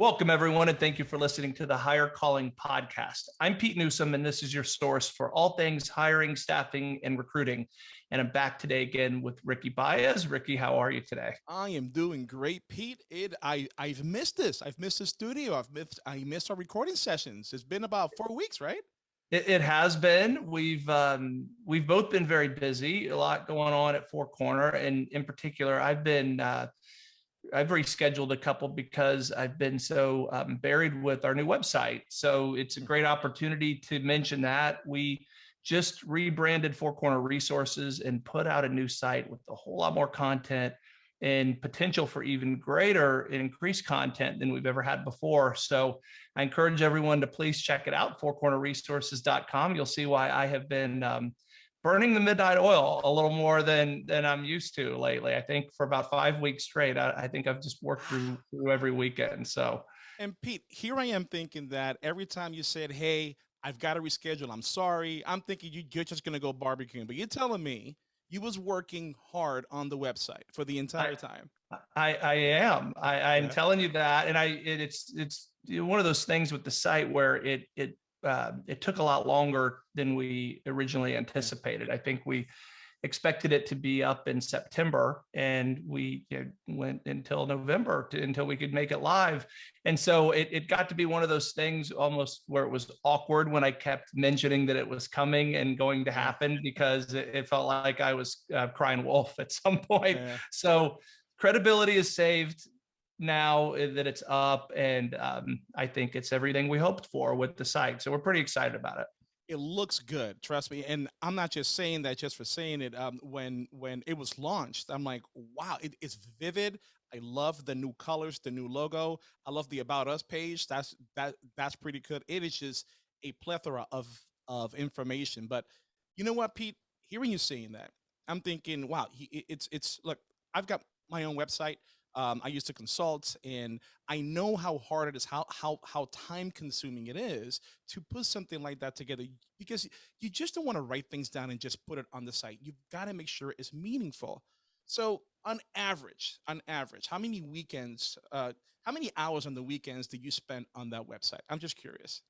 Welcome, everyone, and thank you for listening to the Hire Calling podcast. I'm Pete Newsome, and this is your source for all things hiring, staffing, and recruiting. And I'm back today again with Ricky Baez. Ricky, how are you today? I am doing great, Pete. It I I've missed this. I've missed the studio. I've missed I missed our recording sessions. It's been about four weeks, right? It, it has been. We've um, we've both been very busy. A lot going on at Four Corner, and in particular, I've been. Uh, I've rescheduled a couple because I've been so um, buried with our new website. So it's a great opportunity to mention that we just rebranded Four Corner Resources and put out a new site with a whole lot more content and potential for even greater and increased content than we've ever had before. So I encourage everyone to please check it out, fourcornerresources.com. You'll see why I have been um, burning the midnight oil a little more than than I'm used to lately. I think for about five weeks straight, I, I think I've just worked through, through every weekend. So, and Pete, here I am thinking that every time you said, "Hey, I've got to reschedule," I'm sorry. I'm thinking you, you're just gonna go barbecuing, but you're telling me you was working hard on the website for the entire I, time. I I am. I, I'm yeah. telling you that, and I it, it's it's one of those things with the site where it it uh, it took a lot longer than we originally anticipated. I think we expected it to be up in September and we you know, went until November to, until we could make it live. And so it, it got to be one of those things almost where it was awkward when I kept mentioning that it was coming and going to happen because it, it felt like I was uh, crying wolf at some point. Yeah. So credibility is saved now that it's up and um, I think it's everything we hoped for with the site. So we're pretty excited about it. It looks good, trust me. And I'm not just saying that just for saying it. Um, when when it was launched, I'm like, wow, it, it's vivid. I love the new colors, the new logo. I love the about us page. That's that that's pretty good. It is just a plethora of of information. But you know what, Pete? Hearing you saying that, I'm thinking, wow, he, it's it's look. I've got my own website. Um, I used to consult and I know how hard it is, how, how, how time consuming it is to put something like that together because you just don't want to write things down and just put it on the site. You've got to make sure it's meaningful. So on average, on average, how many weekends, uh, how many hours on the weekends do you spend on that website? I'm just curious.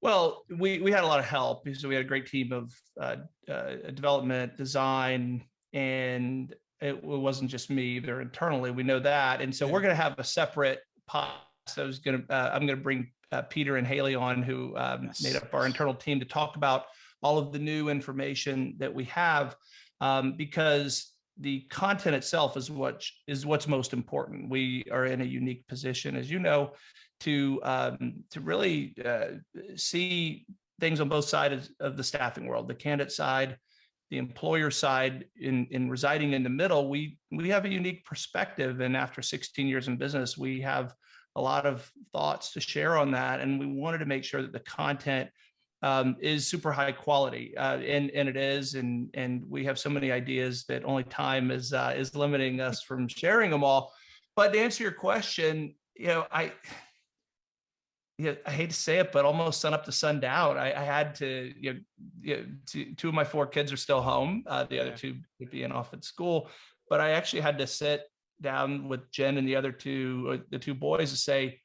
Well, we, we had a lot of help because we had a great team of uh, uh, development, design, and it wasn't just me either internally. We know that. And so we're going to have a separate pod. So I was going to, uh, I'm going to bring uh, Peter and Haley on who um, yes. made up our internal team to talk about all of the new information that we have um, because the content itself is what is what's most important. We are in a unique position, as you know, to um, to really uh, see things on both sides of the staffing world, the candidate side, the employer side in, in residing in the middle, we, we have a unique perspective. And after 16 years in business, we have a lot of thoughts to share on that. And we wanted to make sure that the content um, is super high quality, uh, and and it is, and and we have so many ideas that only time is uh, is limiting us from sharing them all. But to answer your question, you know, I yeah, I hate to say it, but almost sun up to sundown. I, I had to, you know, you know two, two, of my four kids are still home. Uh, the yeah. other two being off at school, but I actually had to sit down with Jen and the other two, uh, the two boys to say,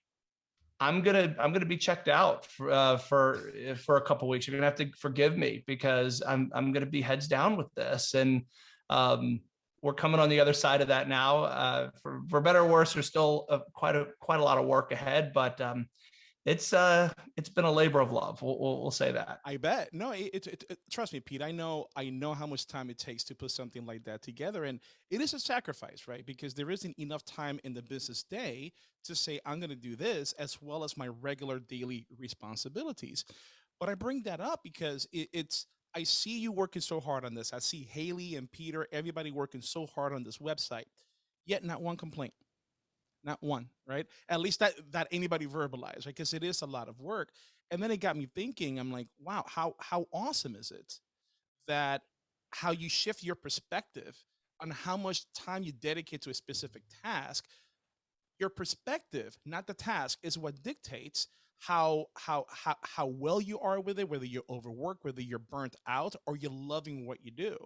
I'm gonna, I'm gonna be checked out for, uh, for, for a couple weeks. You're gonna have to forgive me because I'm, I'm gonna be heads down with this. And, um, we're coming on the other side of that now. Uh, for, for better or worse, there's still a, quite a, quite a lot of work ahead, but, um, it's uh it's been a labor of love we'll, we'll, we'll say that. I bet. No it, it, it, trust me pete i know i know how much time it takes to put something like that together and it is a sacrifice right? Because there isn't enough time in the business day to say i'm going to do this as well as my regular daily responsibilities. But i bring that up because it, it's i see you working so hard on this. I see haley and peter everybody working so hard on this website yet not one complaint not one, right? At least that that anybody verbalized, right? Because it is a lot of work. And then it got me thinking, I'm like, wow, how how awesome is it that how you shift your perspective on how much time you dedicate to a specific task, your perspective, not the task, is what dictates how how how how well you are with it, whether you're overworked, whether you're burnt out, or you're loving what you do.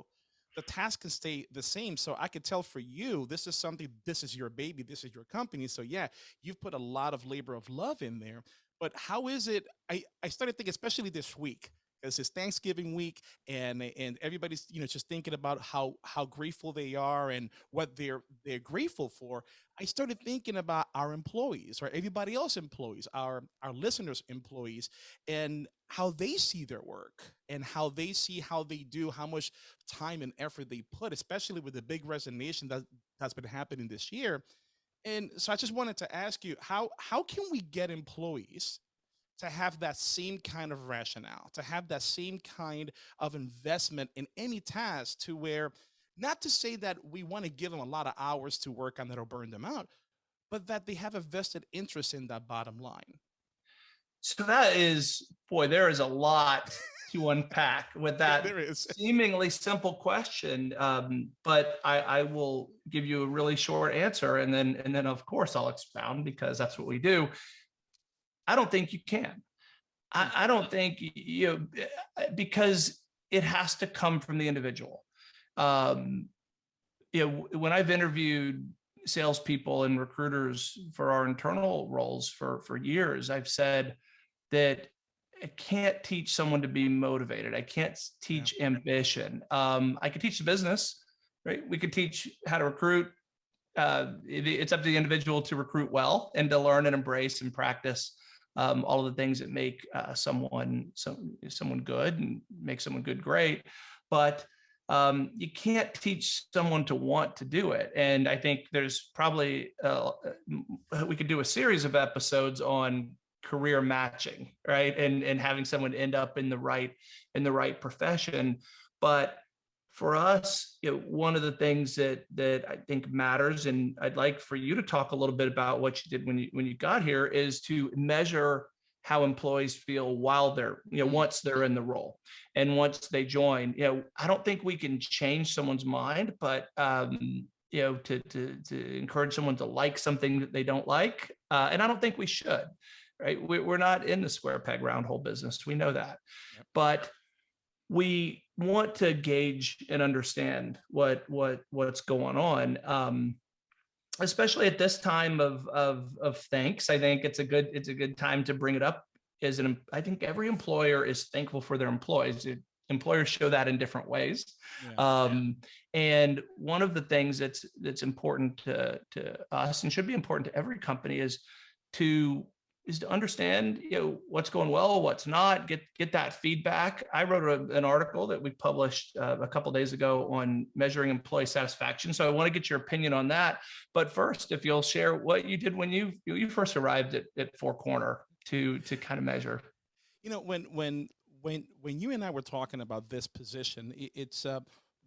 The task can stay the same. So I could tell for you, this is something, this is your baby, this is your company. So yeah, you've put a lot of labor of love in there. But how is it? I, I started thinking, especially this week, because it's Thanksgiving week and and everybody's you know just thinking about how how grateful they are and what they're they're grateful for. I started thinking about our employees, right? Everybody else employees, our our listeners employees, and how they see their work and how they see how they do, how much time and effort they put, especially with the big resignation that that's been happening this year. And so I just wanted to ask you how how can we get employees to have that same kind of rationale, to have that same kind of investment in any task to where, not to say that we want to give them a lot of hours to work on that'll burn them out, but that they have a vested interest in that bottom line. So that is, boy, there is a lot to unpack with that seemingly simple question. Um, but I, I will give you a really short answer and then, and then of course I'll expound because that's what we do. I don't think you can. I, I don't think you know eh, because it has to come from the individual. Um, you know, when I've interviewed salespeople and recruiters for our internal roles for for years, I've said that I can't teach someone to be motivated. I can't teach yeah. ambition. Um, I could teach the business, right? We could teach how to recruit. Uh, it, it's up to the individual to recruit well and to learn and embrace and practice um, all of the things that make uh, someone some, someone good and make someone good great. But um, you can't teach someone to want to do it. And I think there's probably, uh, we could do a series of episodes on career matching, right? And, and having someone end up in the right, in the right profession. But for us, you know, one of the things that that I think matters, and I'd like for you to talk a little bit about what you did when you when you got here, is to measure how employees feel while they're, you know, mm-hmm. once they're in the role and once they join. You know, I don't think we can change someone's mind, but um, you know, to to to encourage someone to like something that they don't like, uh, and I don't think we should. Right? We're not in the square peg round hole business. We know that, yep. but we want to gauge and understand what what what's going on um, especially at this time of of of thanks. I think it's a good it's a good time to bring it up as an i think every employer is thankful for their employees. It, employers show that in different ways. Yeah, um, yeah. and one of the things that's that's important to to us and should be important to every company is to is to understand you know what's going well what's not get get that feedback. I wrote a, an article that we published uh, a couple days ago on measuring employee satisfaction so i want to get your opinion on that. But first if you'll share what you did when you you first arrived at, at four corner to to kind of measure. You know when when when when you and i were talking about this position it, it's uh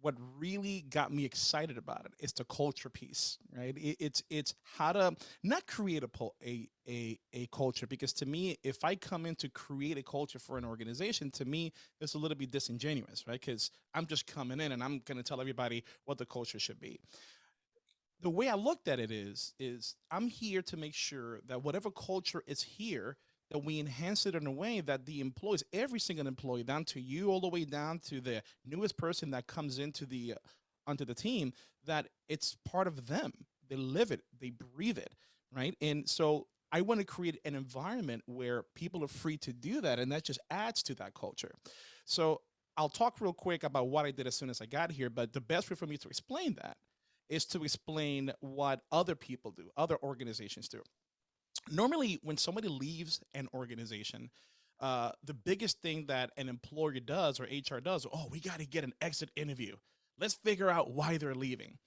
what really got me excited about it is the culture piece, right? It, it's it's how to not create a, a a a culture because to me, if I come in to create a culture for an organization, to me it's a little bit disingenuous, right? Because I'm just coming in and I'm going to tell everybody what the culture should be. The way I looked at it is is I'm here to make sure that whatever culture is here that we enhance it in a way that the employees, every single employee, down to you, all the way down to the newest person that comes into the uh, onto the team, that it's part of them. They live it, they breathe it, right? And so I want to create an environment where people are free to do that, and that just adds to that culture. So I'll talk real quick about what I did as soon as I got here, but the best way for me to explain that is to explain what other people do, other organizations do normally when somebody leaves an organization, uh, the biggest thing that an employer does or HR does, oh, we got to get an exit interview. Let's figure out why they're leaving.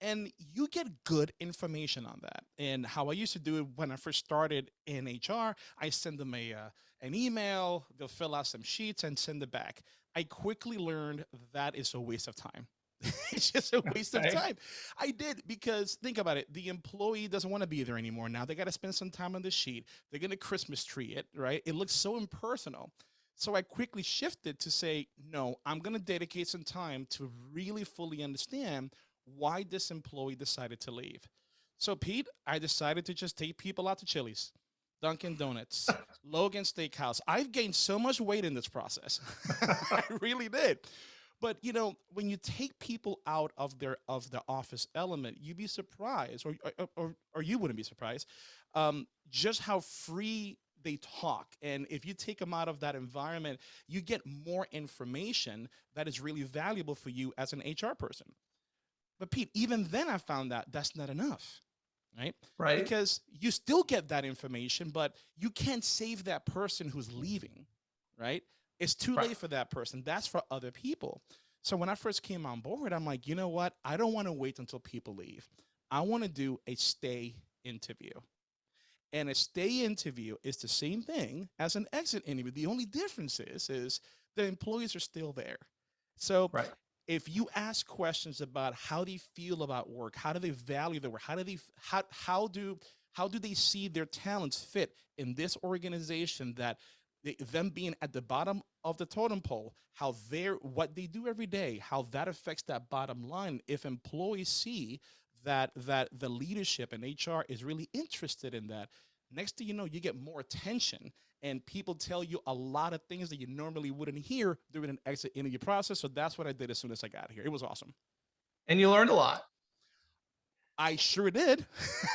And you get good information on that. And how I used to do it when I first started in HR, I send them a uh, an email, they'll fill out some sheets and send it back. I quickly learned that is a waste of time. it's just a waste of time. I did because think about it. The employee doesn't want to be there anymore. Now they got to spend some time on the sheet. They're going to Christmas tree it, right? It looks so impersonal. So I quickly shifted to say, no, I'm going to dedicate some time to really fully understand why this employee decided to leave. So Pete, I decided to just take people out to Chili's, Dunkin' Donuts, Logan Steakhouse. I've gained so much weight in this process. I really did. But you know, when you take people out of their of the office element, you'd be surprised, or or, or, or you wouldn't be surprised, um, just how free they talk. And if you take them out of that environment, you get more information that is really valuable for you as an HR person. But Pete, even then I found that that's not enough, right? Right. Because you still get that information, but you can't save that person who's leaving, right? It's too Right. late for that person. That's for other people. So when I first came on board, I'm like, you know what? I don't want to wait until people leave. I want to do a stay interview. And a stay interview is the same thing as an exit interview. The only difference is, is the employees are still there. So Right. if you ask questions about how they feel about work, how do they value their work, how do they how how do how do they see their talents fit in this organization that they, them being at the bottom of the totem pole, how they're what they do every day, how that affects that bottom line. If employees see that that the leadership and HR is really interested in that, next thing you know, you get more attention and people tell you a lot of things that you normally wouldn't hear during an exit interview process. So that's what I did as soon as I got here. It was awesome. And you learned a lot. I sure did.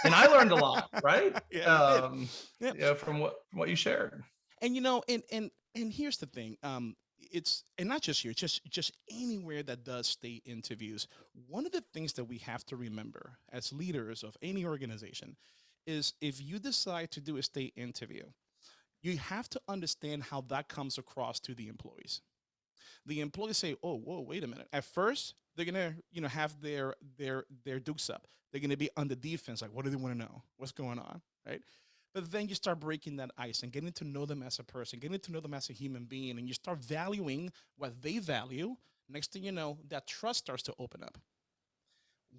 And I learned a lot, right? Yeah. Um, Yeah. you know, from what from what you shared. And you know and and and here's the thing um it's and not just here just just anywhere that does stay interviews one of the things that we have to remember as leaders of any organization is if you decide to do a stay interview you have to understand how that comes across to the employees. The employees say oh whoa wait a minute. At first they're gonna you know have their their their dukes up. They're gonna be on the defense like what do they want to know? What's going on? Right but then you start breaking that ice and getting to know them as a person, getting to know them as a human being, and you start valuing what they value. Next thing you know, that trust starts to open up.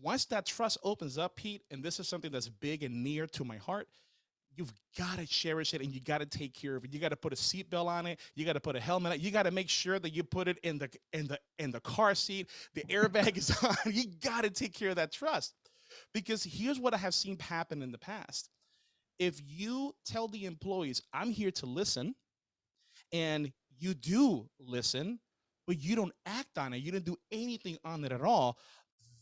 Once that trust opens up, Pete, and this is something that's big and near to my heart, you've got to cherish it and you got to take care of it. You got to put a seatbelt on it. You got to put a helmet on it. You got to make sure that you put it in the in the in the car seat. The airbag is on. You got to take care of that trust. Because here's what I have seen happen in the past if you tell the employees, I'm here to listen, and you do listen, but you don't act on it, you don't do anything on it at all,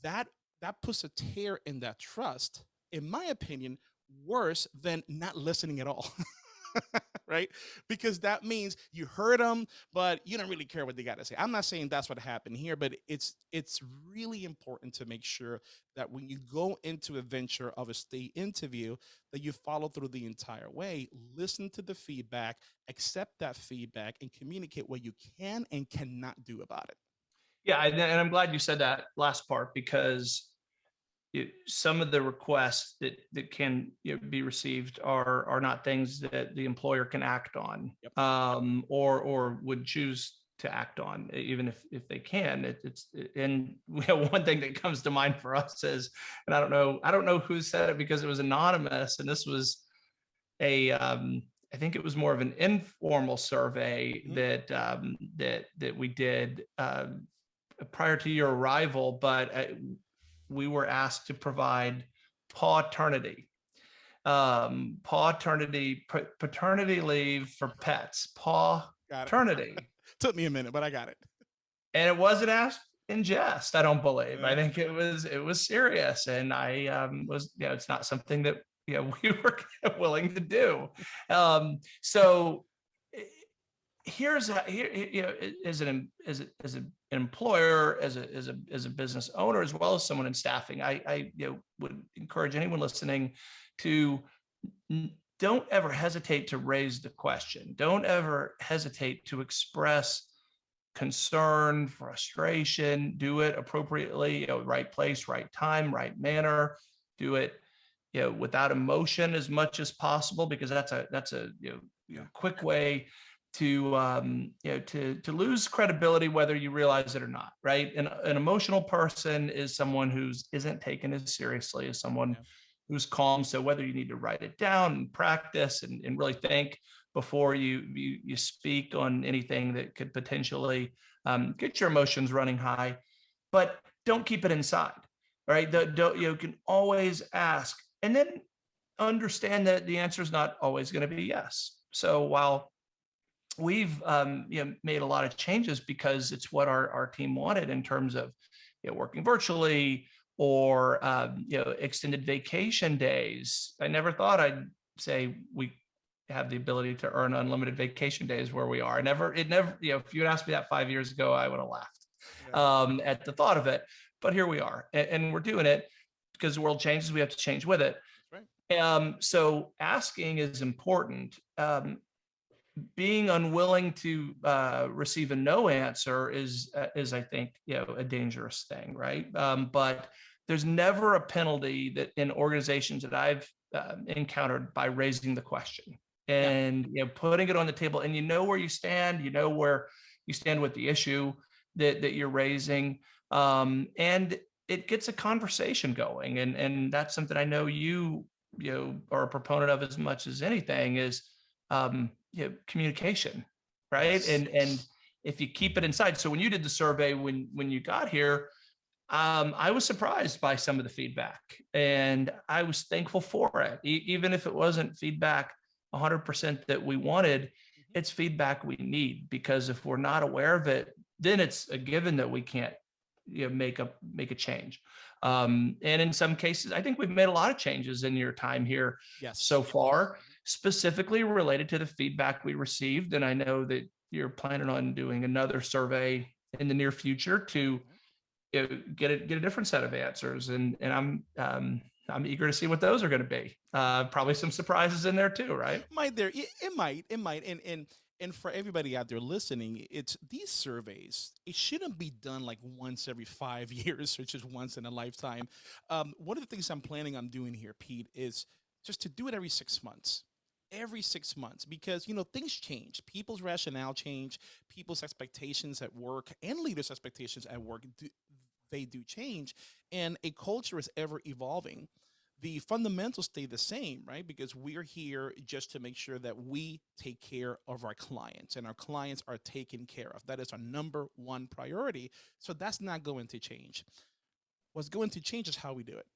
that that puts a tear in that trust, in my opinion, worse than not listening at all. right? Because that means you heard them, but you don't really care what they got to say. I'm not saying that's what happened here, but it's it's really important to make sure that when you go into a venture of a stay interview, that you follow through the entire way, listen to the feedback, accept that feedback, and communicate what you can and cannot do about it. Yeah, and, I'm glad you said that last part because it, some of the requests that that can you know, be received are are not things that the employer can act on, Yep. um, or or would choose to act on, even if if they can. It, it's and one thing that comes to mind for us is, and I don't know, I don't know who said it because it was anonymous, and this was a um, I think it was more of an informal survey Mhm. that um, that that we did um, prior to your arrival, but uh, we were asked to provide paternity, um, paternity, pa- paternity leave for pets, paternity, Took me a minute, but I got it. and it wasn't asked in jest. I don't believe. I think it was it was serious, and I um, was you know it's not something that you know we were willing to do. Um, so here's a, here you know as an as a, as an employer as a as a as a business owner as well as someone in staffing i i you know would encourage anyone listening to don't ever hesitate to raise the question. Don't ever hesitate to express concern frustration. Do it appropriately you know right place right time right manner. Do it you know without emotion as much as possible because that's a that's a you know, you know quick way to um you know to to lose credibility whether you realize it or not right? And an emotional person is someone who's isn't taken as seriously as someone Yeah. who's calm so whether you need to write it down and practice and, and really think before you, you you speak on anything that could potentially um, get your emotions running high but don't keep it inside right? The, don't, you can always ask and then understand that the answer is not always going to be yes. So while we've um, you know made a lot of changes because it's what our our team wanted in terms of you know working virtually or um, you know extended vacation days. I never thought I'd say we have the ability to earn unlimited vacation days where we are. I never, it never, you know, if you had asked me that five years ago, I would have laughed um, at the thought of it. But here we are, and, and, we're doing it because the world changes. We have to change with it. Right. Um, so asking is important. Um, being unwilling to uh, receive a no answer is uh, is I think you know a dangerous thing, right? Um, but there's never a penalty that in organizations that I've uh, encountered by raising the question and yeah. you know putting it on the table and you know where you stand you know where you stand with the issue that that you're raising um, and it gets a conversation going and and that's something i know you you know are a proponent of as much as anything is um you know, communication right and and if you keep it inside so when you did the survey when when you got here um, I was surprised by some of the feedback and I was thankful for it. E even if it wasn't feedback 100% that we wanted, mm-hmm. it's feedback we need because if we're not aware of it, then it's a given that we can't you know, make a make a change. Um, and in some cases, I think we've made a lot of changes in your time here yes. so far, specifically related to the feedback we received. And I know that you're planning on doing another survey in the near future to mm-hmm. you know, get a get a different set of answers. And and I'm um, I'm eager to see what those are going to be. Uh, probably some surprises in there too, right? Might there? It, it might. It might. And and and for everybody out there listening, it's these surveys. It shouldn't be done like once every five years or just once in a lifetime. Um, one of the things I'm planning on doing here, Pete, is just to do it every six months every six months because you know things change people's rationale change people's expectations at work and leaders expectations at work do, they do change and a culture is ever evolving the fundamentals stay the same, right? Because we're here just to make sure that we take care of our clients and our clients are taken care of. That is our number one priority. So that's not going to change. What's going to change is how we do it.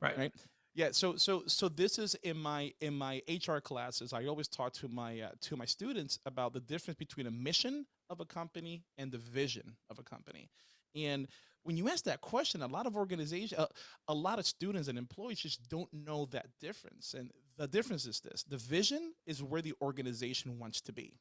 Right. Right. Yeah. So so so this is in my in my HR classes. I always talk to my uh, to my students about the difference between a mission of a company and the vision of a company. And when you ask that question, a lot of organizations, uh, a lot of students and employees just don't know that difference. And the difference is this, the vision is where the organization wants to be.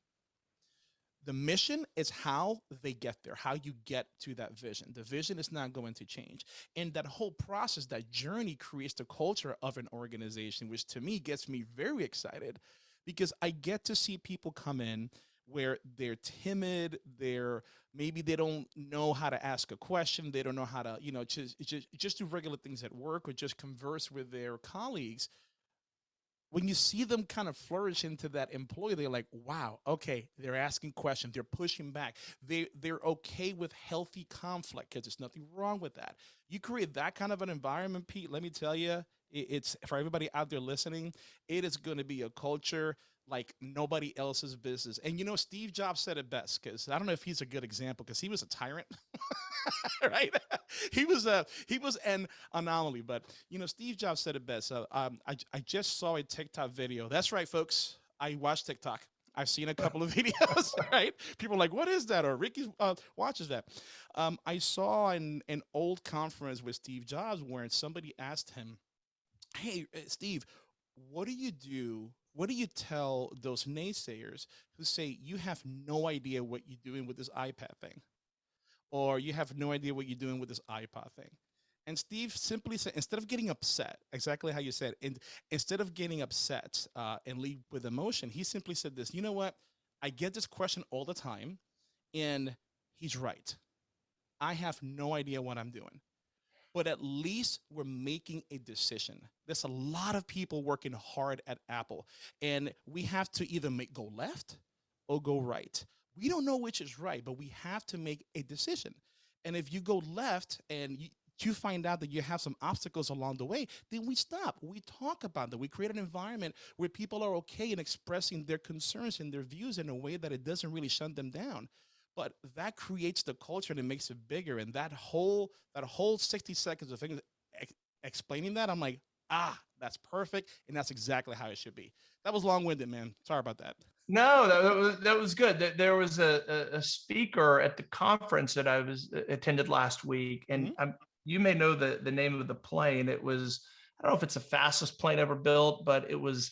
The mission is how they get there, how you get to that vision. The vision is not going to change. And that whole process, that journey creates the culture of an organization, which to me gets me very excited because I get to see people come in where they're timid, they're maybe they don't know how to ask a question, they don't know how to, you know, just just just do regular things at work or just converse with their colleagues. When you see them kind of flourish into that employee, they're like, wow, okay, they're asking questions, they're pushing back. They they're okay with healthy conflict because there's nothing wrong with that. You create that kind of an environment, Pete, let me tell you, it's for everybody out there listening, it is going to be a culture like nobody else's business. And you know, Steve Jobs said it best because I don't know if he's a good example because he was a tyrant, right? he was a he was an anomaly, but you know, Steve Jobs said it best. Uh, um, I I just saw a TikTok video. That's right, folks. I watch TikTok. I've seen a couple of videos, right? People are like, what is that? Or Ricky uh, watches that. Um, I saw an, an old conference with Steve Jobs where somebody asked him, hey, uh, Steve, what do you do what do you tell those naysayers who say you have no idea what you're doing with this iPad thing? Or you have no idea what you're doing with this iPod thing? And Steve simply said, instead of getting upset, exactly how you said, and instead of getting upset uh, and leave with emotion, he simply said this, you know what? I get this question all the time and he's right. I have no idea what I'm doing but at least we're making a decision. There's a lot of people working hard at Apple and we have to either make go left or go right. We don't know which is right, but we have to make a decision. And if you go left and you, you find out that you have some obstacles along the way, then we stop. We talk about that. We create an environment where people are okay in expressing their concerns and their views in a way that it doesn't really shut them down but that creates the culture and it makes it bigger. And that whole, that whole 60 seconds of things ex explaining that, I'm like, ah, that's perfect. And that's exactly how it should be. That was long winded, man. Sorry about that. No, that, was that was good. There- was a, a, speaker at the conference that I was uh, attended last week, and Mhm. um, you may know the the name of the plane. It was I don't know if it's the fastest plane ever built, but it was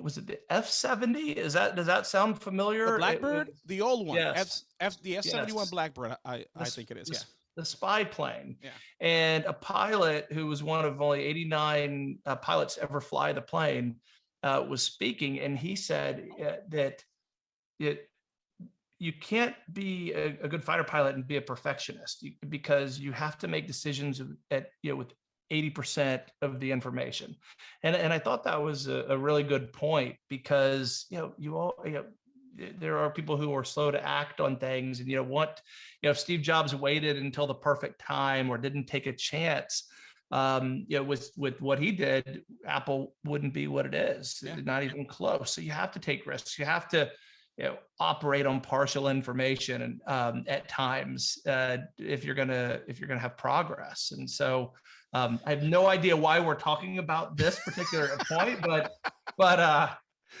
was it the F seventy. Is that does that sound familiar? The Blackbird, was the old one, Yes. F, the F seventy one Yes. Blackbird. I, I the think it is. the Yeah. The spy plane. Yeah. And a pilot who was one of only 89 uh, pilots ever fly the plane uh, was speaking, and he said uh, that it you can't be a, a good fighter pilot and be a perfectionist because you have to make decisions at you know with 80% of the information. And and i thought that was a, a really good point because you know you all you know there are people who are slow to act on things and you know what you know if steve jobs waited until the perfect time or didn't take a chance um you know with with what he did apple wouldn't be what it is Yeah. not even close. So you have to take risks. You have to you know operate on partial information and um, at times uh, if you're gonna if you're gonna have progress. And so um, i have no idea why we're talking about this particular point but but uh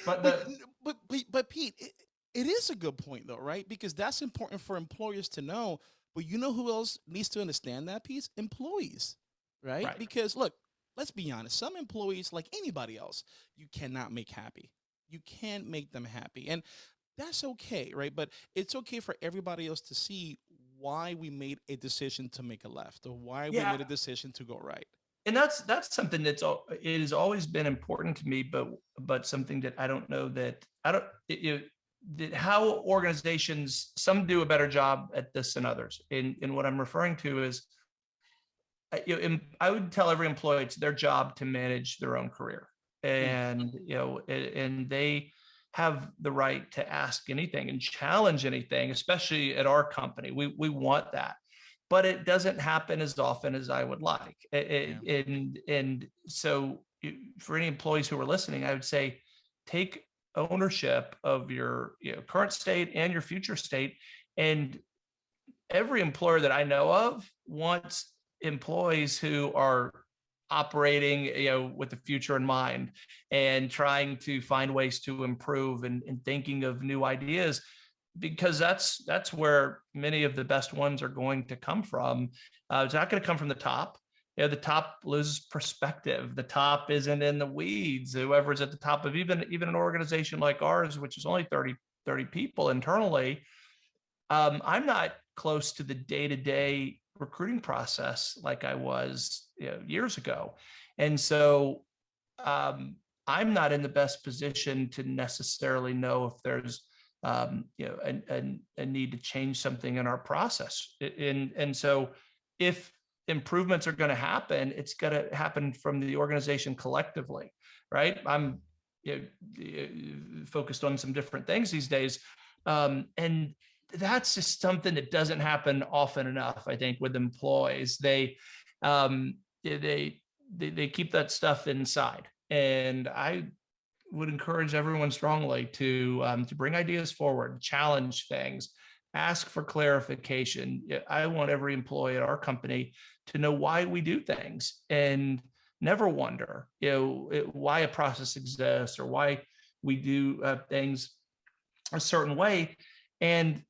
but But, the but, but, but Pete, it, it is a good point though, right? Because that's important for employers to know. But you know who else needs to understand that piece? Employees, right? Right. Because look, let's be honest. Some employees, like anybody else, you cannot make happy. You can't make them happy, and that's okay, right? But it's okay for everybody else to see why we made a decision to make a left or why we made a decision to go right. and that's that's something that's all it has always been important to me but but something that i don't know that i don't it, you that how organizations some do a better job at this than others. And and what i'm referring to is I- you know, I would tell every employee it's their job to manage their own career. Mm. And you know and they have the right to ask anything and challenge anything especially at our company we we want that but it doesn't happen as often as I would like. A- a- And and so for any employees who are listening, I would say take ownership of your you know, current state and your future state. And every employer that I know of wants employees who are operating you know with the future in mind and trying to find ways to improve and, and thinking of new ideas because that's that's where many of the best ones are going to come from. Uh, it's not going to come from the top. You know, the top loses perspective. The top isn't in the weeds. Whoever's at the top of even even an organization like ours, which is only 30, 30 people internally, um, I'm not close to the day-to-day recruiting process like I was you know, years ago. And so um, I'm not in the best position to necessarily know if there's um, you know, a, a, need to change something in our process. And, and so if improvements are going to happen, it's going to happen from the organization collectively, right? I'm you know, focused on some different things these days. Um, and that's just something that doesn't happen often enough, I think, with employees. They, um, they, they, they keep that stuff inside. And I would encourage everyone strongly to um, to bring ideas forward, challenge things, ask for clarification. I want every employee at our company to know why we do things and never wonder, you know, it- why a process exists or why we do uh, things a certain way. And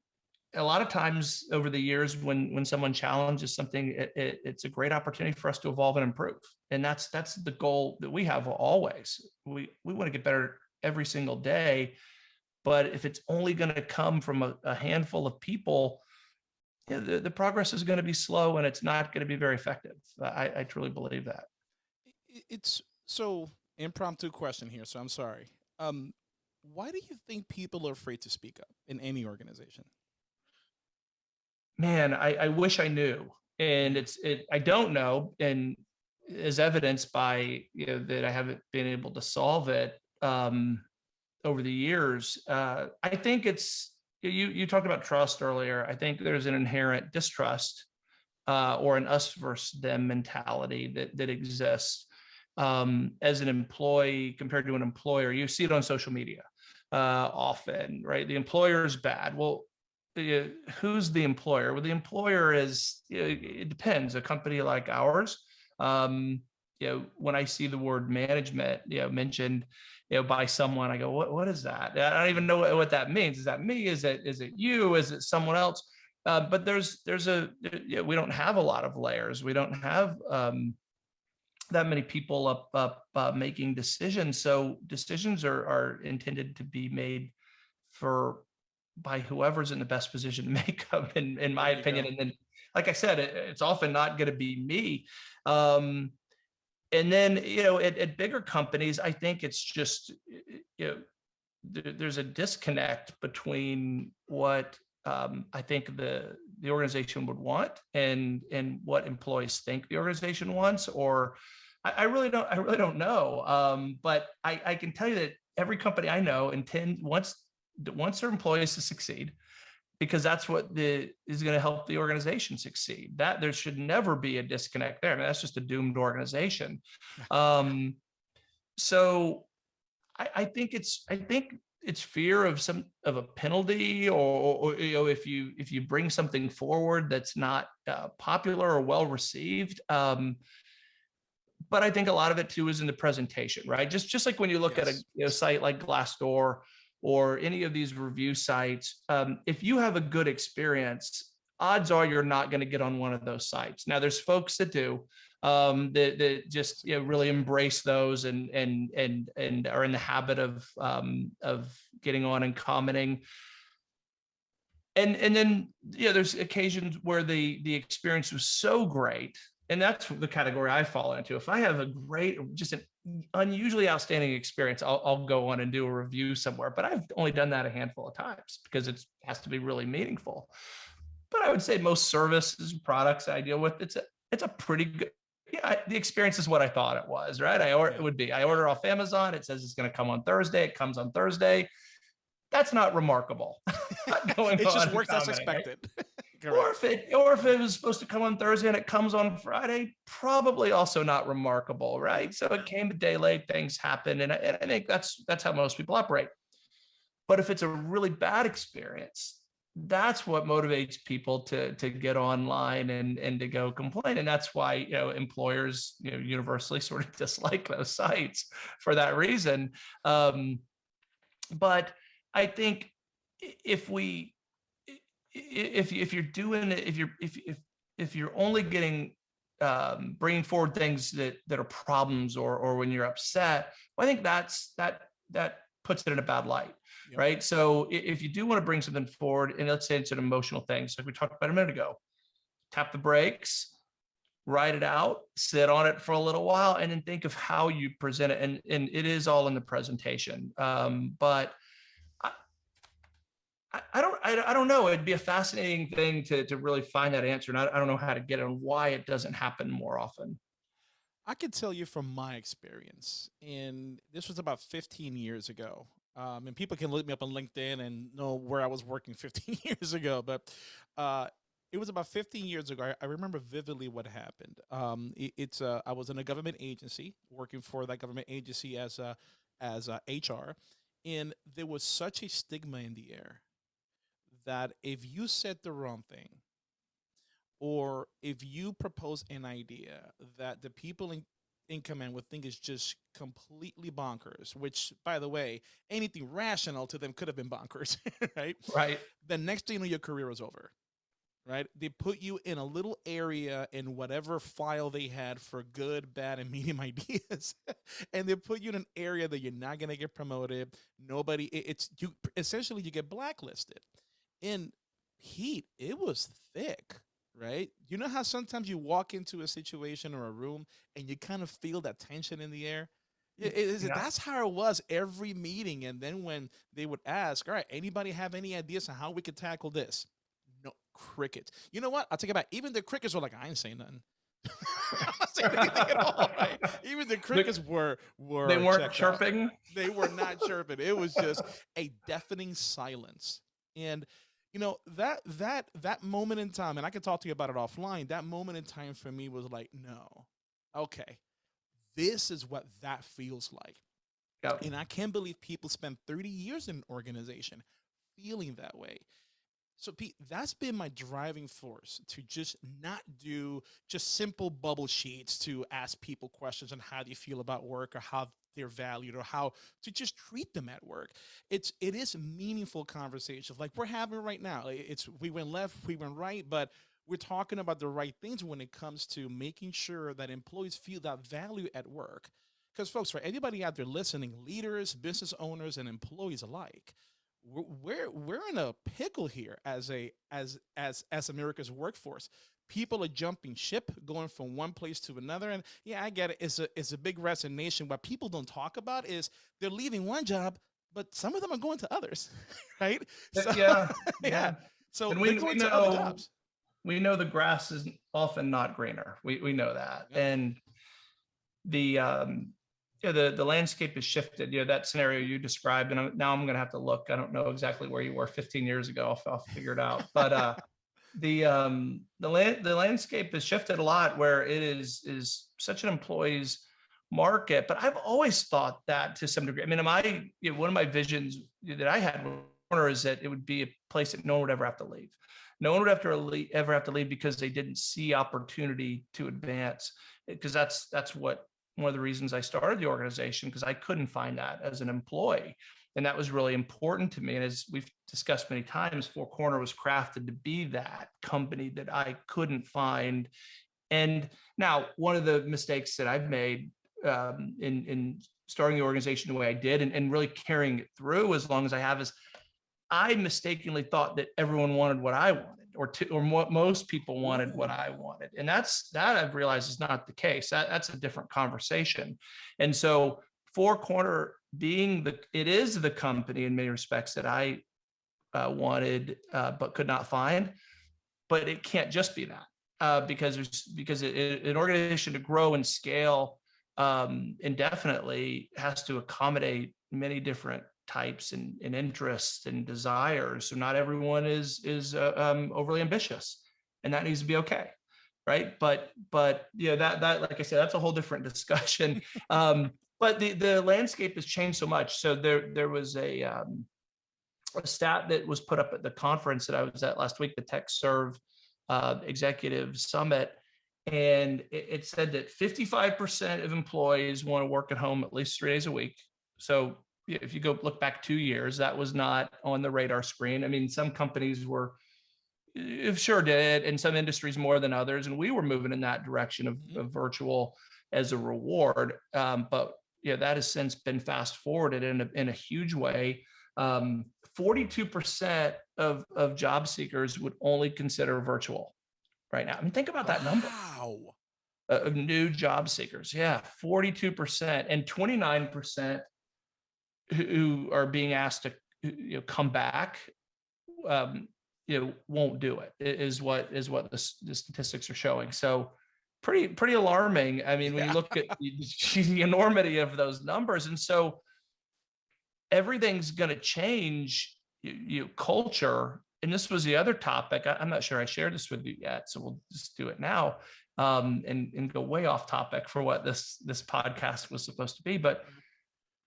a lot of times over the years, when when someone challenges something, it, it, it's a great opportunity for us to evolve and improve. And that's that's the goal that we have always. We we want to get better every single day. But if it's only going to come from a, a handful of people, the, the progress is going to be slow and it's not going to be very effective. I, I truly believe that. It's so impromptu question here, so I'm sorry. Um, why do you think people are afraid to speak up in any organization? Man, I, I wish I knew. And it's it I don't know. And as evidenced by you know that I haven't been able to solve it um over the years. Uh I think it's you you talked about trust earlier. I think there's an inherent distrust uh or an us versus them mentality that that exists um as an employee compared to an employer. You see it on social media uh often, right? The employer is bad. Well, who's the employer? Well, the employer is, it depends. A company like ours, um, you know, when I see the word management, you know, mentioned, you know, by someone, I go, what, what is that? I don't even know what, what that means. Is that me? Is it, is it you? Is it someone else? Uh, but there's, there's a, you know, we don't have a lot of layers. We don't have, um, that many people up, up, uh, making decisions. So decisions are, are intended to be made for, by whoever's in the best position to make them, in, in my opinion. go. And then, like I said, it, it's often not going to be me. Um, and then, you know, at, at bigger companies, I think it's just, you know, there, there's a disconnect between what um, I think the the organization would want and and what employees think the organization wants. Or I, I really don't I really don't know. Um, but I, I can tell you that every company I know intend wants wants their employees to succeed because that's what the is going to help the organization succeed. That there should never be a disconnect there. I mean, that's just a doomed organization. Um, so I, I think it's I think it's fear of some of a penalty or, or you know if you if you bring something forward that's not uh, popular or well received. Um, but I think a lot of it too is in the presentation, right? Just just like when you look at a you know, site like Glassdoor or any of these review sites, um, if you have a good experience, odds are you're not going to get on one of those sites. Now, there's folks that do um, that, that just you know, really embrace those and and and and are in the habit of um, of getting on and commenting. And and then know, there's occasions where the the experience was so great, and that's the category I fall into. If I have a great, just an unusually outstanding experience, I'll, I'll go on and do a review somewhere. But I've only done that a handful of times because it has to be really meaningful. But I would say most services and products I deal with, it's a it's a pretty good. Yeah, I, the experience is what I thought it was, right? I or it would be. I order off Amazon. It says it's going to come on Thursday. It comes on Thursday. That's not remarkable. Not just on worked as expected. right? expected. Or if it, or if it was supposed to come on Thursday and it comes on Friday, probably also not remarkable, right? So it came a day late, things happen, and I, and I think that's that's how most people operate. But if it's a really bad experience, that's what motivates people to to get online and and to go complain, and that's why you know employers you know universally sort of dislike those sites for that reason. Um, but I think if we if if you're doing it if you're if if if you're only getting um bringing forward things that that are problems or or when you're upset well, i think that's that that puts it in a bad light Yep. right so if you do want to bring something forward and let's say it's an emotional thing so like we talked about a minute ago tap the brakes write it out sit on it for a little while and then think of how you present it and and it is all in the presentation um but I, don't, I, I don't know. It'd be a fascinating thing to, to really find that answer. And I, I don't know how to get it and why it doesn't happen more often. I can tell you from my experience, and this was about 15 years ago. Um, and people can look me up on LinkedIn and know where I was working 15 years ago. But uh, it was about 15 years ago. I, I remember vividly what happened. Um, it, it's uh, I was in a government agency working for that government agency as a as a HR, and there was such a stigma in the air that if you said the wrong thing or if you propose an idea that the people in, in command would think is just completely bonkers, which, by the way, anything rational to them could have been bonkers, right? Right. The next thing you know, your career was over, right? They put you in a little area in whatever file they had for good, bad, and medium ideas, and they put you in an area that you're not gonna get promoted. Nobody, it- it's you. Essentially, you get blacklisted. In heat, it was thick right? You know how sometimes you walk into a situation or a room and you kind of feel that tension in the air? Yeah, it is- Yeah. That's how it was every meeting. And then when they would ask, all right, anybody have any ideas on how we could tackle this? No, crickets. You know what? I'll take it back. Even the crickets were like, I ain't saying nothing. I'm not saying anything at all, right? Even the crickets were were They weren't checked out chirping. they were not chirping. It was just a deafening silence. And you know that that that moment in time, and I can talk to you about it offline. That moment in time for me was like, no, okay, this is what that feels like. Yep. And I can't believe people spend 30 years in an organization feeling that way. So Pete, that's been my driving force to just not do just simple bubble sheets to ask people questions on how do you feel about work or how they're valued or how to just treat them at work. It's it is meaningful conversations like we're having right now. It's we went left, we went right, but we're talking about the right things when it comes to making sure that employees feel that value at work. Because folks, for anybody out there listening, leaders, business owners, and employees alike, we're we're in a pickle here as a as as as America's workforce. People are jumping ship, going from one place to another, and yeah, I get it. It's a it's a big resignation. What people don't talk about is they're leaving one job, but some of them are going to others, right? So, yeah, yeah, yeah. So and we, we know we know the grass is often not greener. We we know that, yeah. and the um yeah, the, the landscape has shifted, you know, that scenario you described, and I'm, now I'm going to have to look. I don't know exactly where you were 15 years ago. I'll, I'll figure it out. But uh, the um, the land the landscape has shifted a lot where it is is such an employee's market. But I've always thought that to some degree. I mean, my you know, one of my visions that I had is that it would be a place that no one would ever have to leave. No one would have to ever have to leave because they didn't see opportunity to advance. Because that's that's what one of the reasons I started the organization because I couldn't find that as an employee. And that was really important to me. And as we've discussed many times, Four Corner was crafted to be that company that I couldn't find. And now one of the mistakes that I've made um, in, in starting the organization the way I did and, and really carrying it through as long as I have is I mistakenly thought that everyone wanted what I wanted or to, or what most people wanted what I wanted. And that's that I've realized is not the case. That, that's a different conversation. And so Four Corner being the, it is the company in many respects that I uh, wanted, uh, but could not find, but it can't just be that uh, because there's, because it, it, an organization to grow and scale um, indefinitely has to accommodate many different types and, and interests and desires. So not everyone is is uh, um, overly ambitious, and that needs to be okay, right? But but you know that that like I said, that's a whole different discussion. um, but the the landscape has changed so much. So there there was a um, a stat that was put up at the conference that I was at last week, the TechServe uh, Executive Summit. And it, it said that 55% of employees want to work at home at least three days a week. So if you go look back two years, that was not on the radar screen. I mean, some companies were sure did, and some industries more than others, and we were moving in that direction of, mm-hmm. of virtual as a reward. Um, but yeah, that has since been fast forwarded in a, in a huge way. 42% um, of, of job seekers would only consider virtual right now. I mean, think about that number. Wow. Of new job seekers. Yeah, 42% and 29% who are being asked to you know, come back, um, you know, won't do it. Is what is what the, the statistics are showing. So pretty pretty alarming. I mean, when yeah. you look at the enormity of those numbers, and so everything's going to change. You, you culture, and this was the other topic. I, am not sure I shared this with you yet, so we'll just do it now um, and and go way off topic for what this this podcast was supposed to be, but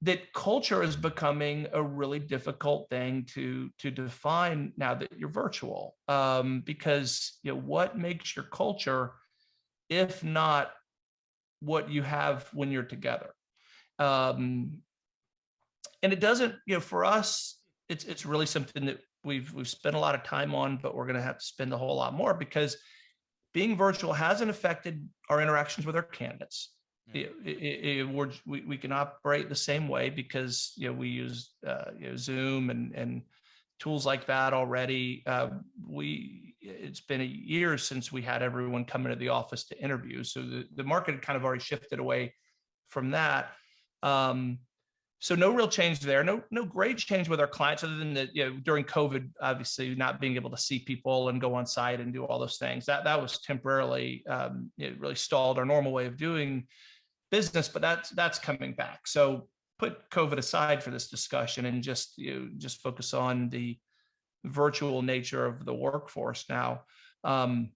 that culture is becoming a really difficult thing to to define now that you're virtual um, because you know what makes your culture if not what you have when you're together. Um, and it doesn't you know for us it's it's really something that we've we've spent a lot of time on but we're going to have to spend a whole lot more because being virtual hasn't affected our interactions with our candidates. It, it, it, we, we can operate the same way because you know we use uh, you know, Zoom and and tools like that already. Uh, we it's been a year since we had everyone come into the office to interview, so the the market had kind of already shifted away from that. Um, so no real change there. No no great change with our clients other than that you know during COVID, obviously not being able to see people and go on site and do all those things. That that was temporarily um, it really stalled our normal way of doing business, but that's that's coming back. So put COVID aside for this discussion and just you know, just focus on the virtual nature of the workforce now. Um,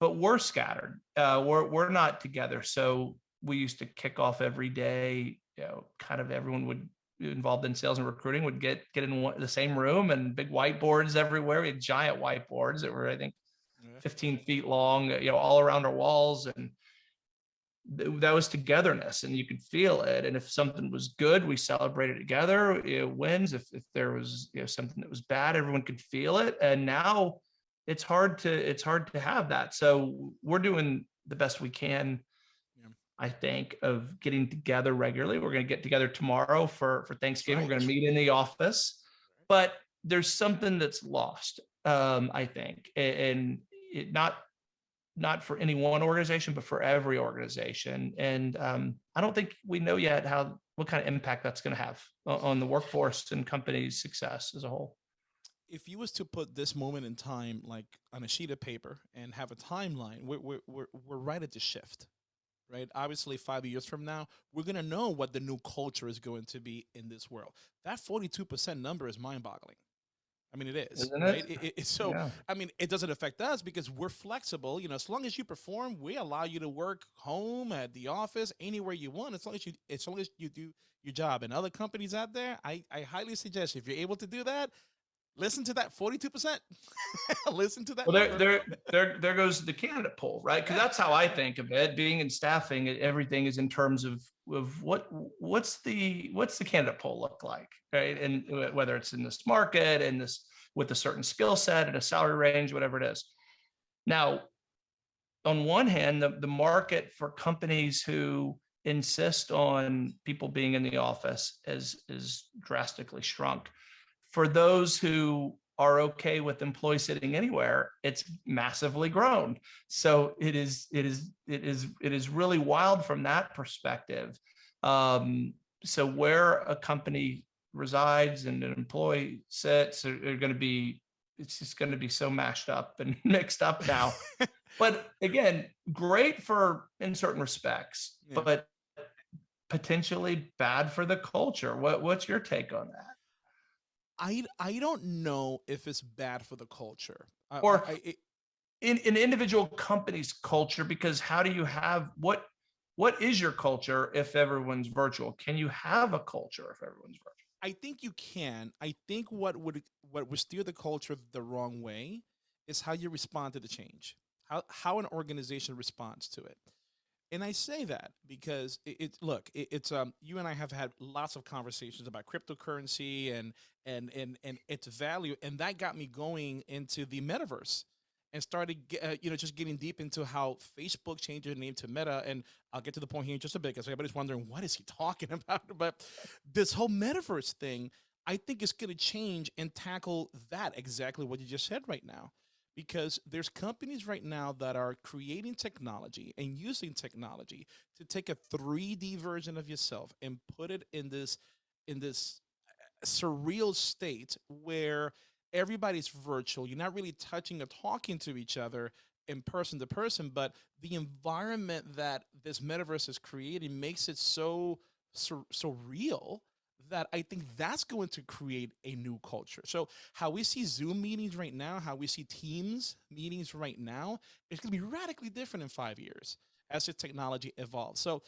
but we're scattered. Uh, we're we're not together. So we used to kick off every day. You know, kind of everyone would involved in sales and recruiting would get get in one, the same room and big whiteboards everywhere. We had giant whiteboards that were, I think, 15 feet long, you know, all around our walls. And that was togetherness and you could feel it. And if something was good, we celebrated together, know, wins. If, if there was, you know, something that was bad, everyone could feel it. And now it's hard to, it's hard to have that. So we're doing the best we can. Yeah. I think of getting together regularly. We're going to get together tomorrow for, for Thanksgiving. We're going to meet in the office, but there's something that's lost. Um, I think, and it not not for any one organization, but for every organization. And um, I don't think we know yet how what kind of impact that's going to have on the workforce and company's success as a whole. if you was to put this moment in time like on a sheet of paper and have a timeline we're, we're, we're, we're right at the shift right obviously five years from now we're going to know what the new culture is going to be in this world that 42% number is mind-boggling i mean it is Isn't right it? It- so Yeah. I mean, it doesn't affect us because we're flexible. You know, as long as you perform, we allow you to work home, at the office, anywhere you want. As long as you, as long as you do your job. And other companies out there, I, I highly suggest if you're able to do that, listen to that forty-two percent. listen to that. Well, there, there, there, there goes the candidate pool, right? Because that's how I think of it. Being in staffing, everything is in terms of of what what's the what's the candidate pool look like, right? And whether it's in this market and this with a certain skill set and a salary range, whatever it is. Now, on one hand, the, the market for companies who insist on people being in the office is is drastically shrunk. For those who are okay with employees sitting anywhere, it's massively grown. So it is, it is, it is, it is really wild from that perspective. Um, so where a company resides and an employee sits are, are going to be, it's just going to be so mashed up and mixed up now. but again, great for in certain respects, Yeah. but potentially bad for the culture. What, what's your take on that? I I don't know if it's bad for the culture. Or- I, I, it- in an individual company's culture because how do you have what what is your culture if everyone's virtual can you have a culture if everyone's virtual I think you can. I think what would what would steer the culture the wrong way is how you respond to the change. How how an organization responds to it. And I say that because it, it look, it, it's um you and I have had lots of conversations about cryptocurrency and and and and its value and that got me going into the metaverse and started uh, you know just getting deep into how Facebook changed their name to Meta. And I'll get to the point here in just a bit because everybody's wondering what is he talking about? But this whole metaverse thing I think is going to change and tackle that exactly what you just said right now because there's companies right now that are creating technology and using technology to take a 3D version of yourself and put it in this in this uh, surreal state where everybody's virtual. You're not really touching or talking to each other in person to person but the environment that this metaverse is creating makes it so so, so real that I think that's going to create a new culture. So how we see Zoom meetings right now, how we see Teams meetings right now, it's going to be radically different in five years as the technology evolves. So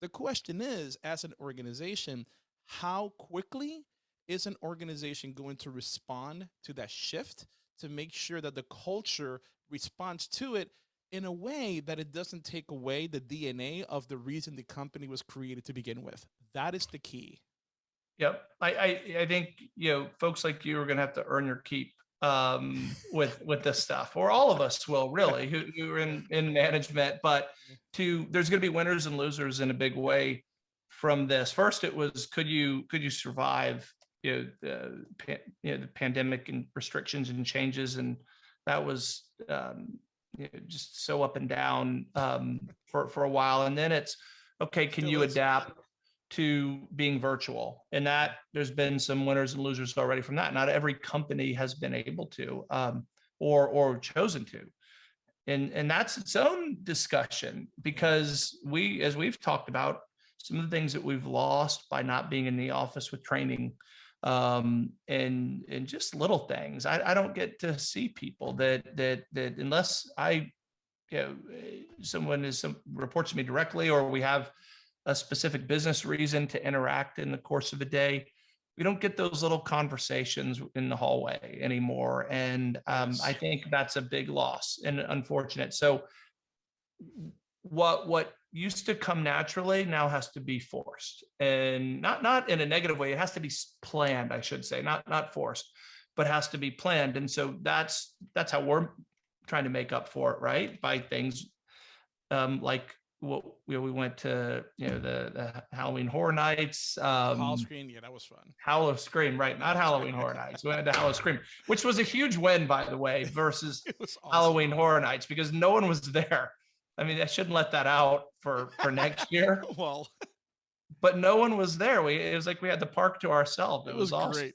the question is, as an organization, how quickly is an organization going to respond to that shift to make sure that the culture responds to it in a way that it doesn't take away the DNA of the reason the company was created to begin with? That is the key. Yep. I i, I think you know folks like you are going to have to earn your keep um with with this stuff or all of us will really who, who are in in management but to there's going to be winners and losers in a big way from this. First it was could you could you survive you know the pa- you know the pandemic and restrictions and changes and that was um you know, just so up and down um for for a while and then it's okay can you adapt to being virtual. And that there's been some winners and losers already from that. Not every company has been able to um or or chosen to. And and that's its own discussion because we as we've talked about some of the things that we've lost by not being in the office with training um and and just little things. I, I don't get to see people that that that unless i you know someone is some reports to me directly or we have a specific business reason to interact in the course of a day we don't get those little conversations in the hallway anymore. And um, I think that's a big loss and unfortunate. So what what used to come naturally now has to be forced and not not in a negative way it has to be planned i should say not not forced but has to be planned and so that's that's how we're trying to make up for it right by things um like what we, we went to you know the, the halloween horror nights um Hall screen, yeah, that was fun. Howl-O-Scream, right? Not Halloween Horror Nights. We went to Howl-O-Scream, which was a huge win, by the way, versus awesome. Halloween Horror Nights because no one was there. I mean, I shouldn't let that out for for next year, Well, but no one was there. We it was like we had the park to ourselves. It, it was, was awesome. great.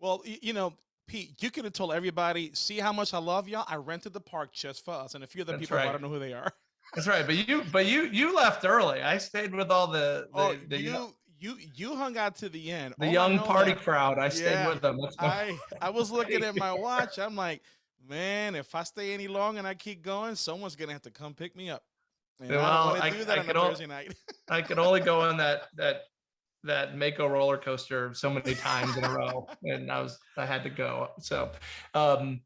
Well, you know, Pete, you could have told everybody, see how much I love y'all. I rented the park just for us and a few other That's people. I don't know who they are. That's right. But you but you you left early. I stayed with all the the, Oh, the, you you you hung out to the end. the All young party that crowd. I stayed Yeah, with them. I I was looking at my watch. I'm like, man, if I stay any longer and I keep going, someone's gonna have to come pick me up. And I Well, I- I that on could al- Thursday night. I could only go on that that that Mako roller coaster so many times in a row, and I was I had to go. So, um,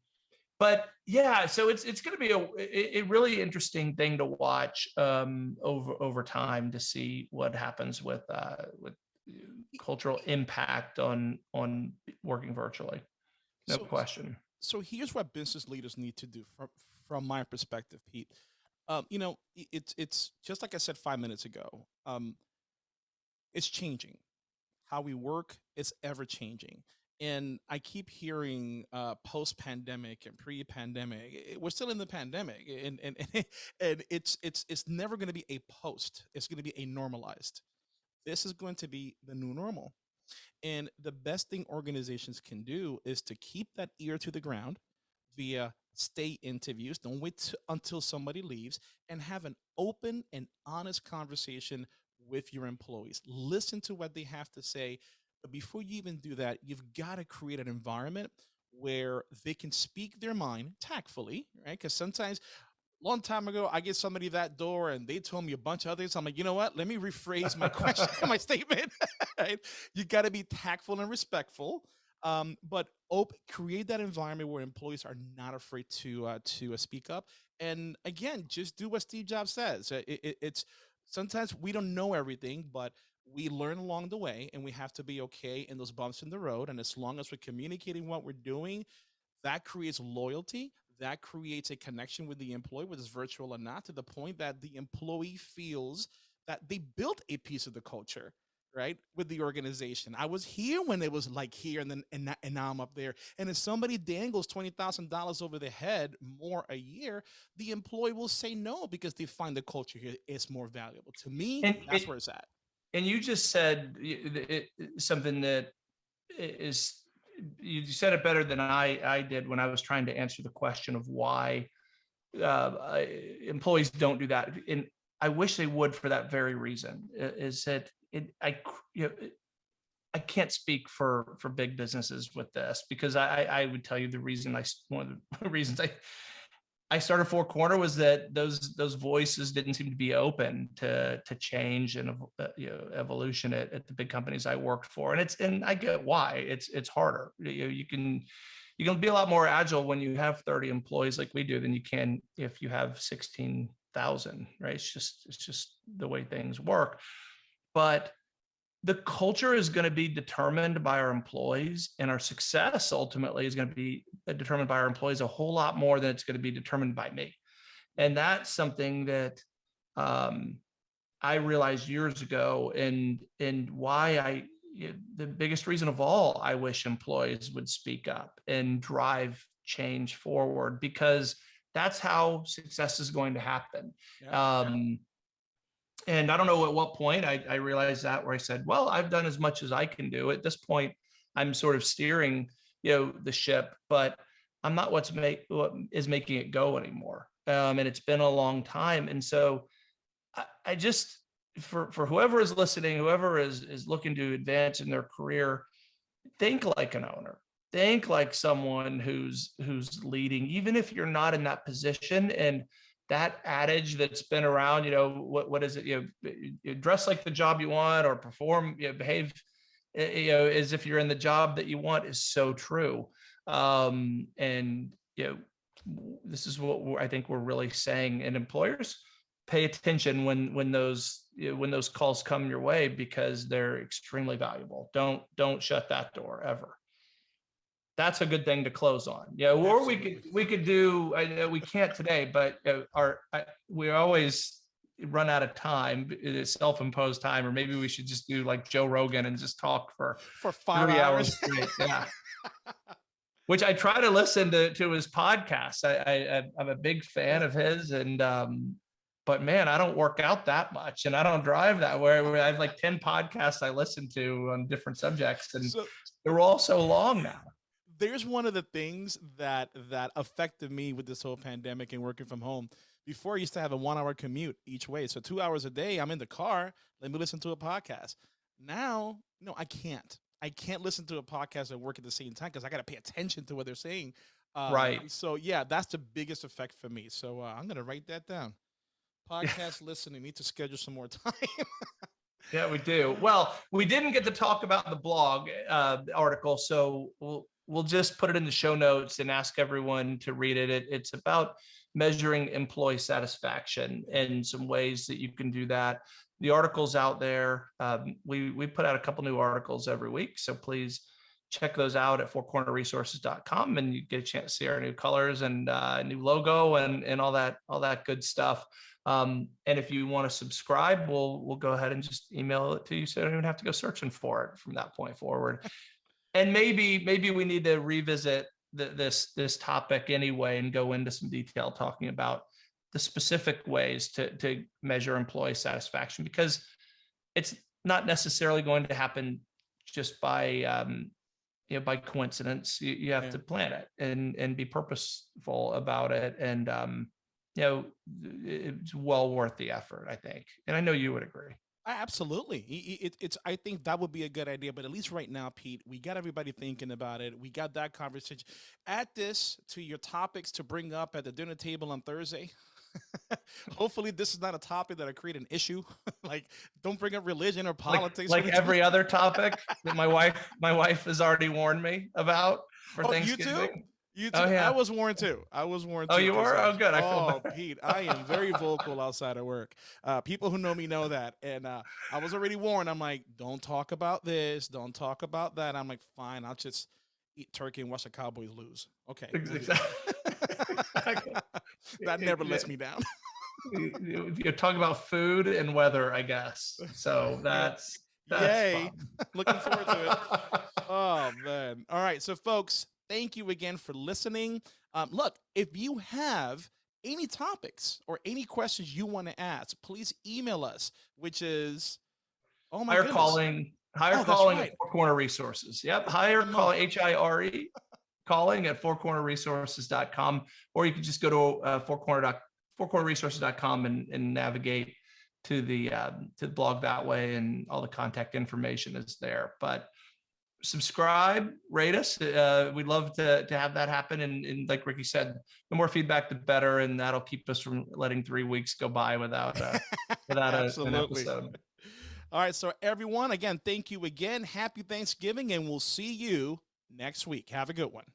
but yeah, so it's it's going to be a, a really interesting thing to watch um, over over time to see what happens with uh, with cultural impact on on working virtually. No So- question. so here's what business leaders need to do from from my perspective, Pete. Um, you know, it's it's just like I said five minutes ago. Um, it's changing. How we work is ever changing, and I keep hearing uh, post pandemic and pre pandemic. We're still in the pandemic, and and and it's it's it's never going to be a post. It's going to be a normalized. This is going to be the new normal. And the best thing organizations can do is to keep that ear to the ground via stay interviews. Don't wait until somebody leaves and have an open and honest conversation with your employees. Listen to what they have to say. But before you even do that, you've got to create an environment where they can speak their mind tactfully, right? Because sometimes long time ago, I get somebody that door and they told me a bunch of other things. I'm like, you know what? Let me rephrase my question, my statement. right? You got to be tactful and respectful, um, but create that environment where employees are not afraid to uh, to uh, speak up. And again, just do what Steve Jobs says. Uh, it- it- it's sometimes we don't know everything, but we learn along the way, and we have to be okay in those bumps in the road. And as long as we're communicating what we're doing, that creates loyalty that creates a connection with the employee whether it's virtual or not to the point that the employee feels that they built a piece of the culture right with the organization. I was here when it was like here and then and, and now i'm up there. And if somebody dangles $20000 over the head more a year the employee will say no because they find the culture here is more valuable. To me And that's it- where it's at and you just said it, it- something that is you said it better than I I did when I was trying to answer the question of why uh, employees don't do that, and I wish they would for that very reason. Is that it? I, you know, I can't speak for for big businesses with this because I I would tell you the reason I one of the reasons I I started Four Corner was that those those voices didn't seem to be open to to change and uh, you know evolution at, at the big companies I worked for, and it's and I get why it's it's harder. You you can you can be a lot more agile when you have 30 employees like we do than you can if you have 16,000, right? It's just it's just the way things work. But the culture is going to be determined by our employees and our success ultimately is going to be uh, determined by our employees a whole lot more than it's going to be determined by me and that's something that um, i realized years ago and and why i the biggest reason of all i wish employees would speak up and drive change forward because that's how success is going to happen Yeah. um, and I don't know at what point I, I realized that where I said, well, I've done as much as I can do. At this point, I'm sort of steering, you know, the ship, but I'm not what's make what is making it go anymore. Um, and it's been a long time. And so I, I just for for whoever is listening, whoever is is looking to advance in their career, think like an owner. Think like someone who's who's leading, even if you're not in that position. And that adage that's been around, you know, what what is it? You know, you dress like the job you want or perform, you know, behave eh, you know, as if you're in the job that you want is so true. Um, and, you know, this is what I think we're really saying and employers pay attention when, when those, you know, when those calls come your way because they're extremely valuable. Don't, don't shut that door ever. That's a good thing to close on. Yeah, or we could, we could do, I know we can't today, but uh, our, I, we always run out of time, it is self-imposed time, or maybe we should just do like Joe Rogan and just talk for For five hours. hours. Yeah. Which I try to listen to, to his podcast. I, I, I'm a big fan of his and, um, but man, I don't work out that much and I don't drive that way. where I have like 10 podcasts I listen to on different subjects and So they're all so long now. There's one of the things that that affected me with this whole pandemic and working from home. Before I used to have a one hour commute each way. So two hours a day, I'm in the car, let me listen to a podcast. Now, no, I can't. I can't listen to a podcast and work at the same time because I got to pay attention to what they're saying. Uh, Right. So yeah, that's the biggest effect for me. So uh, I'm gonna write that down. Podcast listening. Need to schedule some more time. Yeah, we do. Well, we didn't get to talk about the blog uh, article, so we'll we'll just put it in the show notes and ask everyone to read it. it. It's about measuring employee satisfaction and some ways that you can do that. The article's out there. Um, we we put out a couple new articles every week, so please check those out at fourcornerresources.com and you get a chance to see our new colors and uh, new logo and and all that all that good stuff. Um, and if you want to subscribe, we'll we'll go ahead and just email it to you, so you don't even have to go searching for it from that point forward. And maybe maybe we need to revisit the, this this topic anyway and go into some detail talking about the specific ways to to measure employee satisfaction because it's not necessarily going to happen just by um, you know by coincidence. You, you have Yeah. to plan it and and be purposeful about it and um, you know, it's well worth the effort, I think. And I know you would agree. Absolutely. I- I- It, it's. I think that would be a good idea. But at least right now, Pete, we got everybody thinking about it. We got that conversation. Add this to your topics to bring up at the dinner table on Thursday. Hopefully, this is not a topic that'll create an issue. like, don't bring up religion or politics. like when- every other topic that my wife, my wife has already warned me about for Oh? Thanksgiving. You too. Oh, yeah. I was warned too. I was warned. Too. Oh, too, you 'cause, were? uh, Oh, good. I feel oh. Pete, I am very vocal outside of work. Uh, people who know me know that, and uh, I was already warned. I'm like, don't talk about this. Don't talk about that. I'm like, fine. I'll just eat turkey and watch the Cowboys lose. Okay. Ex- we'll do exactly. that never lets me down. You- you- You're talking about food and weather, I guess. So that's, that's Yay. Looking forward to it. Oh man. All right. So folks, thank you again for listening. Um, look, if you have any topics or any questions you want to ask, please email us, which is oh my Hire goodness. calling, higher Oh, calling right. at Four Corner Resources. Yep, hire Good call enough. H I R E calling at fourcornerresources.com, or you can just go to uh, four corner dot fourcornerresources.com and and navigate to the um, to the blog that way, and all the contact information is there. But subscribe, rate us. Uh, we'd love to to have that happen. And, and like Ricky said, the more feedback, the better, and that'll keep us from letting three weeks go by without uh, without a, an Absolutely. episode. All right. So everyone, again, thank you again. Happy Thanksgiving, and we'll see you next week. Have a good one.